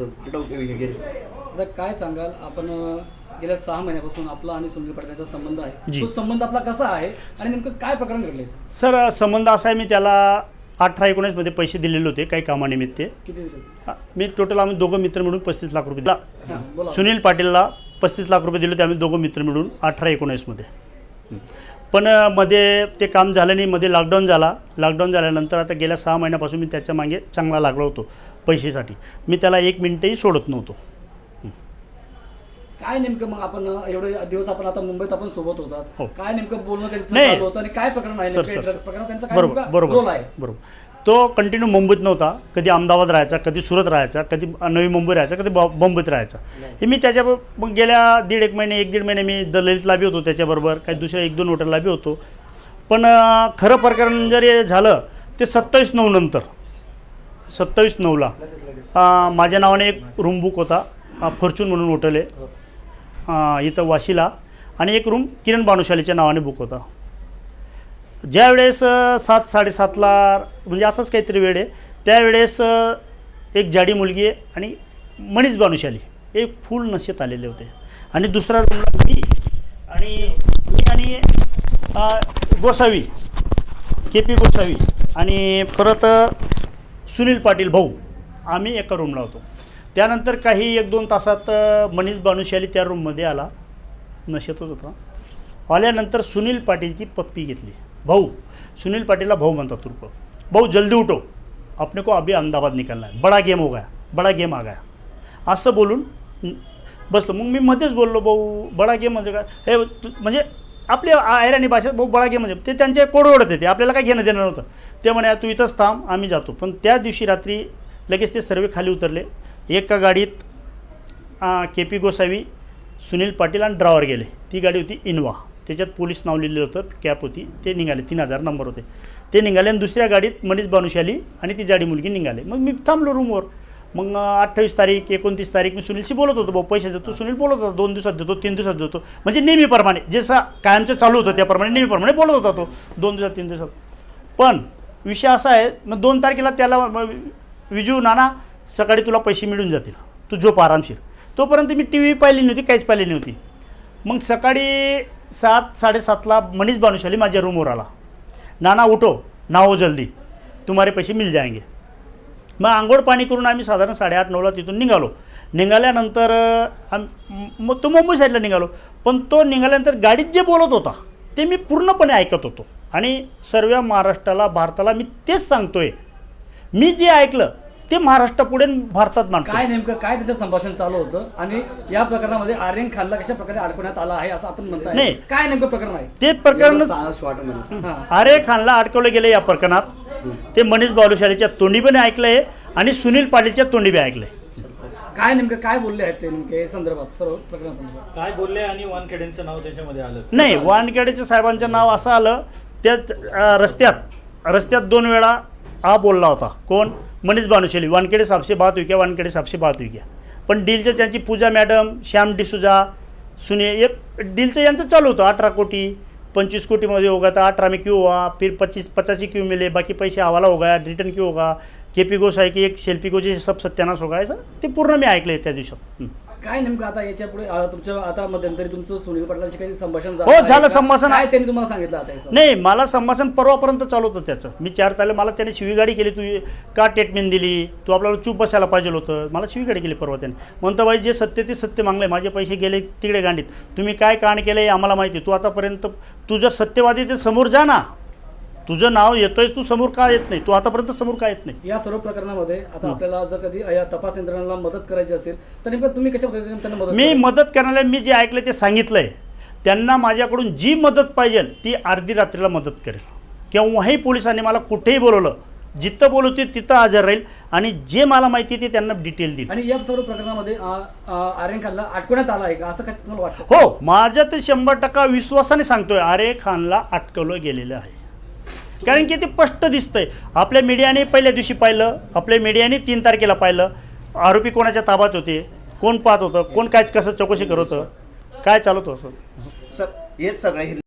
आता काय सांगाल? आपण गेल्या सहा महिन्यापासून आपला आणि सुनील पाटील यांचा संबंध आहे. जी. तो संबंध आपला कसा आहे? आणि नेमकं काय प्रकरण घडलंय? सर संबंध असा आहे मी त्याला अठरा एकोणीसमध्ये पैसे दिलेले होते काही कामानिमित्त. मी टोटल आम्ही दोघं मित्र मिळून पस्तीस लाख रुपये दिला. सुनील पाटीलला पस्तीस लाख रुपये दिले होते आम्ही दोघं मित्र मिळून अठरा एकोणीसमध्ये. पण मध्ये ते काम झालं नाही मध्ये लॉकडाऊन झाला. लॉकडाऊन झाल्यानंतर आता गेल्या सहा महिन्यापासून मी त्याच्यामागे चांगला लागलो होतो पैशासाठी. मी त्याला एक मिनिटही सोडत नव्हतो. काय नेमकं मग आपण एवढे दिवस आपण आता मुंबईत आपण सोबत हो. होतात काय नेमकं बोलणं त्यांचं काय प्रकरण आहे बरोबर बरोबर बरोबर. तो कंटिन्यू मुंबईत नव्हता. कधी अहमदाबाद राहायचा कधी सुरत राहायचा कधी नवी मुंबई राहायचा कधी बॉ- बॉम्बेत राहायचा. हे मी त्याच्या मग गेल्या दीड एक महिने एक दीड महिने मी द ललितला बी होतो त्याच्याबरोबर. काही दुसऱ्या एक दोन हॉटेलला बी होतो. पण खरं प्रकरण जर हे झालं ते सत्तावीस नऊ नंतर. सत्तावीस नऊला माझ्या नावाने एक रूम बुक होता. फॉर्च्यून म्हणून हॉटेल आहे. इथं वाशीला. आणि एक रूम किरण बानुशालीच्या नावाने बुक होता. ज्यावेळेस सात साडेसातला म्हणजे असंच काहीतरी वेळ आहे. त्यावेळेस एक जाडी मुलगी आहे आणि मनीष बानुशाली एक फुल नशेत आलेले होते. आणि दुसरा रूमला मी आणि मी आणि गोसावी के पी गोसावी आणि परत सुनील पाटील भाऊ. आम्ही एका रूमला होतो. त्यानंतर काही एक दोन तासात मनीष बानुशाली त्या रूममध्ये आला. नशेतच होता. आल्यानंतर सुनील पाटीलची पप्पी घेतली. भाऊ. सुनील पाटीलला भाऊ म्हणतात तुर्प भाऊ जल्दी उठो। अपने को अभी अहमदाबाद निकलना है। बडा गेम हो गया बडा गेम आ गया। असं बोलून बसलो मग मी मध्येच बोललो भाऊ बडा गेम म्हणजे काय? हे तू- म्हणजे आपली आयराणी भाषेत भाऊ बडा गेम म्हणजे ते त्यांचे कोडवडत येते आपल्याला काय घेणं देणं नव्हतं. ते म्हणे तू इथंच थांब आम्ही जातो. पण त्या दिवशी रात्री लगेच ते सर्व खाली उतरले. एका गाडीत के पी गोसावी सुनील पाटील आणि ड्रावर गेले. ती गाडी होती इनोवा. त्याच्यात पोलीस नाव लिहिलेलं होतं कॅप होती. ते निघाले. तीन हजार नंबर होते. ते निघाले आणि दुसऱ्या गाडीत मनीष बानुशाली आणि ती जाडी मुलगी निघाले. मग मी थांबलो रूमवर मग अठ्ठावीस तारीख एकोणतीस तारीख मी सुनीलशी बोलत होतो. भाऊ पैसे देतो. सुनील बोलत होता दोन दिवसात देतो तीन दिवसात देतो. म्हणजे नेहमीप्रमाणे जसं कायमचं चालू होतं त्याप्रमाणे नेहमीप्रमाणे बोलत होता तो. दोन दिवसात तीन दिवसात. पण विषय असा आहे मग दोन तारखेला त्याला विजू नाना सकाळी तुला पैसे मिळून जातील. तू झोप आरामशीर. तोपर्यंत मी टी व्ही पाहिली नव्हती काहीच पाहिली नव्हती. मग सकाळी सात साडेसातला मनीष बानुशाली माझ्या रूमवर आला. नाना उठो. ना हो जल्दी. तुम्हारे पैसे मिल जाएंगे. मग आंघोळ पाणी करून आम्ही साधारण साडेआठ नऊला तिथून निघालो. निघाल्यानंतर आम मग तो मुंबई साईडला निघालो. पण तो निघाल्यानंतर गाडीत जे बोलत होता ते मी पूर्णपणे ऐकत होतो. आणि सर्व महाराष्ट्राला भारताला मी तेच सांगतोय. मी जे ऐकलं ते महाराष्ट्रापुढे भारतात मांडतो काय नेमकं काय त्याचं संभाषण चालू होतं? आणि या प्रकरणामध्ये आर्यन खानला कशा प्रकारे अडकवण्यात आला आहे असं आपण म्हणताय? नाही. काय नेमकं प्रकरण आहे? ते प्रकरणच हां. आरे खानला अडकवलं गेलं या प्रकरणात. ते मनीष बालुशालीच्या तोंडी पण ऐकलंय आणि सुनील पाटीलच्या तोंडी बी ऐकलंय. काय नेमकं काय बोलले आहेत ते नेमके? या संदर्भात सर्व प्रकरण संदर्भात. काय बोलले आणि वानखेडेंचं नाव त्याच्यामध्ये आलं? नाही वानखेडेच्या साहेबांचं नाव असं आलं त्या रस्त्यात रस्त्यात दोन वेळा हा बोलला होता. कोण? मनीष बानुशेली वानखेडे साहेबसे बात होई क्या? वानखेडे साहेबसे बात होई क्या? पण डीलचं त्यांची पूजा मॅडम श्याम डिसुजा सुने एक डीलचं यांचं चालू होतं. अठरा कोटी पंचवीस कोटीमध्ये होगा था अठारह में क्यों हुआ फिर पच्चीस पचासी क्यों मिले. बाकी पैसे हवाला हो गया रिटर्न क्यों होगा? के पी गोसाई की एक शेल्पी को सब सत्यानाश होगा. असं ते पूर्ण मी ऐकलं आहे त्या दिवसात. काय नेमकं आता याच्यापुढे तुमच्या आता मध्यंतरी तुमचं सुनील पाटलांशी काही संभाषण हो, आहे झालं? संभाषण. काय त्यांनी तुम्हाला सांगितलं आता? नाही मला संभाषण परवापर्यंत चालू होतं त्याचं मी चार तारखेला मला त्याने शिवीगाडी केली तू का ट्रीटमेंट दिली तू आपल्याला चूप बसायला पाहिजे होतं मला शिवीगाडी केली परवा त्याने म्हणतं बाई जे सत्य ते सत्य मागले माझे पैसे गेले तिकडे गांडीत तुम्ही काय कांड केलं हे आम्हाला माहिती आहे. तू आतापर्यंत तू जर सत्यवादी ते समोर जा ना तुझं नाव येतोय तू समोर का येत नाही? तू आतापर्यंत समोर का येत नाही? या सर्व प्रकरणामध्ये आता आपल्याला जर कधी या तपास यंत्रणाला मदत करायची असेल तर नेमकं तुम्ही कशा पद्धतीने त्यांना मदत मी? मदत करण्याला मी जे ऐकलं ते सांगितलं आहे त्यांना माझ्याकडून जी मदत पाहिजे ती अर्धी रात्रीला मदत करेल. केव्हाही पोलिसांनी मला कुठेही बोलवलं जिथं बोलवते तिथं हजर राहील आणि जे मला माहिती आहे ते त्यांना डिटेल देईल. आणि या सर्व प्रकरणामध्ये आर्यन खानला अटकवण्यात आला आहे का? असं काय तुम्हाला वाटतं? हो माझ्या ते शंभर टक्का विश्वासाने सांगतोय आरे खानला अटकवलं गेलेलं आहे. कारण की ते स्पष्ट दिसतंय. आपल्या मीडियाने पहिल्या दिवशी पाहिलं आपल्या मीडियाने तीन तारखेला पाहिलं. आरोपी कोणाच्या ताबात होते कोण पाहत होतं कोण काय कसं चौकशी करत होतं काय चालत होतं असं? सर हेच सगळं